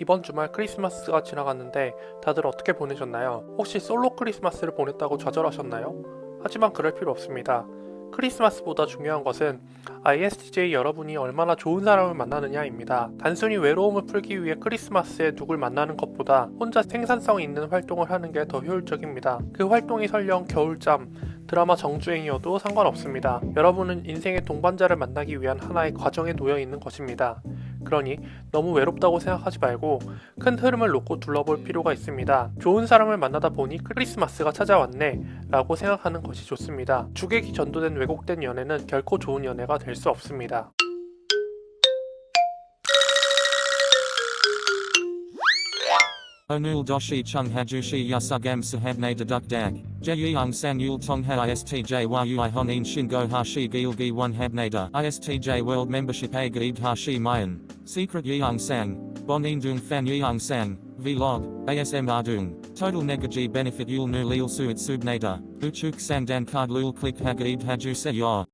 이번 주말 크리스마스가 지나갔는데 다들 어떻게 보내셨나요? 혹시 솔로 크리스마스를 보냈다고 좌절하셨나요? 하지만 그럴 필요 없습니다. 크리스마스보다 중요한 것은 ISTJ 여러분이 얼마나 좋은 사람을 만나느냐입니다. 단순히 외로움을 풀기 위해 크리스마스에 누굴 만나는 것보다 혼자 생산성 있는 활동을 하는 게 더 효율적입니다. 그 활동이 설령 겨울잠, 드라마 정주행이어도 상관없습니다. 여러분은 인생의 동반자를 만나기 위한 하나의 과정에 놓여 있는 것입니다. 그러니 너무 외롭다고 생각하지 말고 큰 흐름을 놓고 둘러볼 필요가 있습니다. 좋은 사람을 만나다 보니 크리스마스가 찾아왔네 라고 생각하는 것이 좋습니다. 주객이 전도된 왜곡된 연애는 결코 좋은 연애가 될 수 없습니다. Yasugam sahabne deduk dag. Jeyung sang yul tong ha istj hashi gilgi one habnada. Istj world membership gaib hashi mayan. Secret yeung sang. Bonin dung fan yeung sang. Vlog. ASM ardung. Total negaji benefit yul nu lil suit subnada. Uchuk sang dan card lul click hagaib haju se.